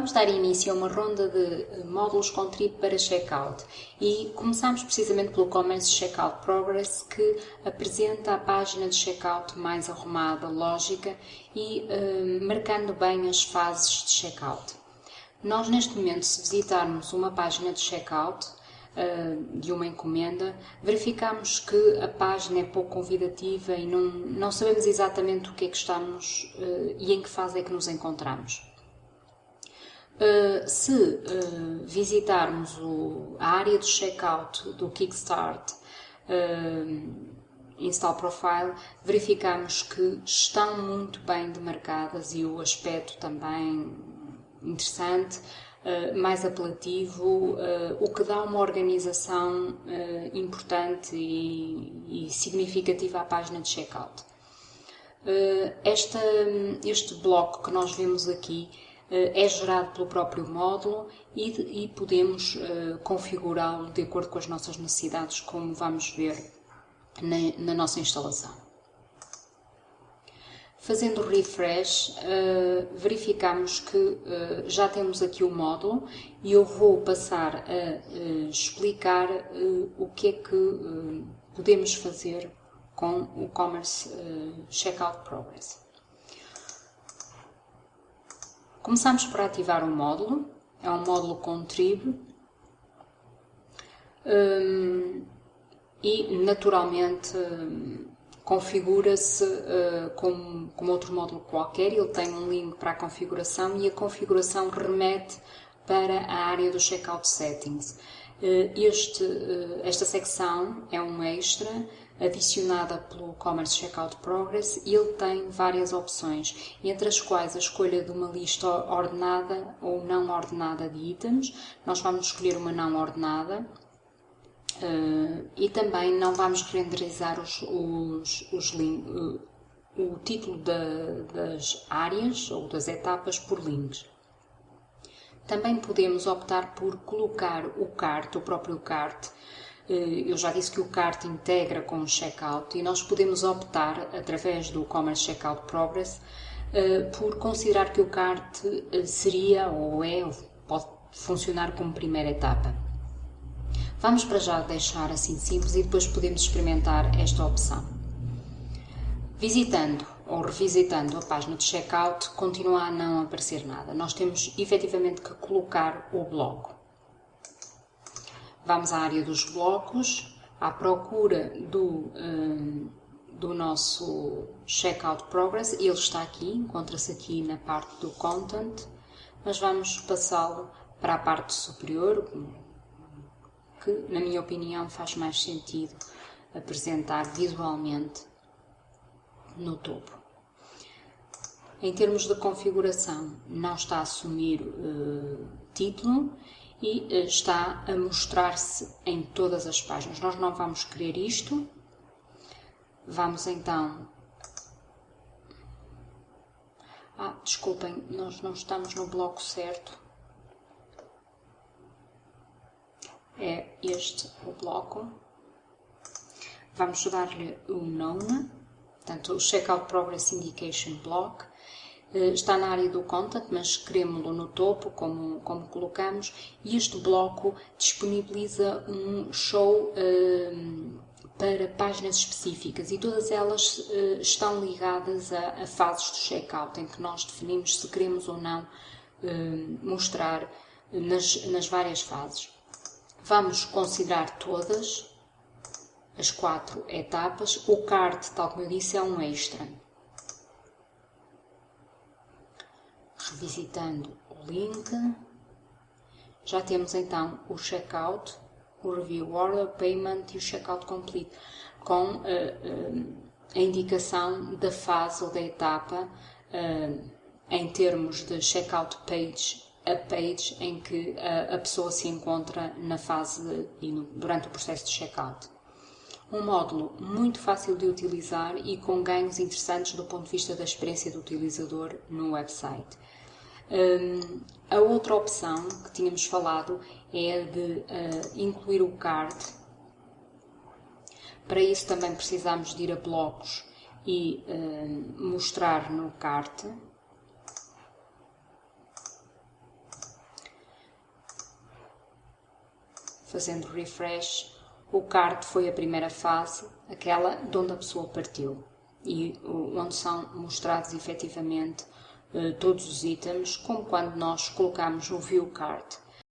Vamos dar início a uma ronda de eh, módulos com trip para checkout e começamos precisamente pelo Commerce Checkout Progress que apresenta a página de checkout mais arrumada, lógica e uh, marcando bem as fases de checkout. Nós neste momento, se visitarmos uma página de checkout uh, de uma encomenda, verificamos que a página é pouco convidativa e não, não sabemos exatamente o que é que estamos uh, e em que fase é que nos encontramos. Uh, se uh, visitarmos o, a área do checkout do Kickstart uh, Install Profile, verificamos que estão muito bem demarcadas e o aspecto também interessante, mais apelativo, o que dá uma organização importante e, e, significativa à página de checkout. Esta, este bloco que nós vemos aqui é gerado pelo próprio módulo e, e podemos uh, configurá-lo de acordo com as nossas necessidades, como vamos ver na, na nossa instalação. Fazendo refresh, uh, verificamos que já temos aqui o módulo e eu vou passar a explicar o que é que podemos fazer com o Commerce Checkout Progress. Começamos por ativar o módulo, é um módulo com trib um, e naturalmente um, configura-se uh, como, como outro módulo qualquer, ele tem um link para a configuração e a configuração remete para a área do Checkout Settings. Uh, este, uh, esta secção é um extra adicionada pelo Commerce Checkout Progress e ele tem várias opções, entre as quais a escolha de uma lista ordenada ou não ordenada de itens. Nós vamos escolher uma não ordenada uh, e também não vamos renderizar os, os, os o título da, das áreas ou das etapas por links. Também podemos optar por colocar o cart, o próprio cart, eh, eu já disse que o CART integra com o Checkout e nós podemos optar, através do Commerce Checkout Progress, eh, por considerar que o CART eh, seria ou é ou pode funcionar como primeira etapa. Vamos para já deixar assim simples e depois podemos experimentar esta opção. Visitando ou revisitando a página de checkout, continua a não aparecer nada. Nós temos efetivamente que colocar o bloco. Vamos à área dos blocos, à procura do, um, do nosso Checkout Progress. Ele está aqui, encontra-se aqui na parte do Content, mas vamos passá-lo para a parte superior, que, na minha opinião, faz mais sentido apresentar visualmente no topo. Em termos de configuração, não está a assumir uh, título e eh, está a mostrar-se em todas as páginas. Nós não vamos querer isto. Vamos então. Ah, desculpem, nós não estamos no bloco certo. É este o bloco. Vamos dar-lhe o nome, portanto, o Checkout Progress Indication Block. Eh, está na área do content, mas queremos-lo no topo, como, como colocamos, e este bloco disponibiliza um show uh, para páginas específicas e todas elas uh, estão ligadas a, a, fases de checkout, em que nós definimos se queremos ou não uh, mostrar nas, nas várias fases. Vamos considerar todas as quatro etapas. O card, tal como eu disse, é um extra. revisitando o link, já temos então o checkout, o review order, payment e o checkout complete, com uh, uh, a indicação da fase ou da etapa uh, em termos de checkout page a page em que a, a pessoa se encontra na fase de, durante o processo de checkout. Um módulo muito fácil de utilizar e com ganhos interessantes do ponto de vista da experiência do utilizador no website. Um, a outra opção que tínhamos falado é de uh, incluir o card. Para isso também precisamos de ir a blocos e uh, mostrar no cart. Fazendo refresh o cart foi a primeira fase, aquela de onde a pessoa partiu e onde são mostrados efetivamente eh, todos os itens, como quando nós colocamos no view cart.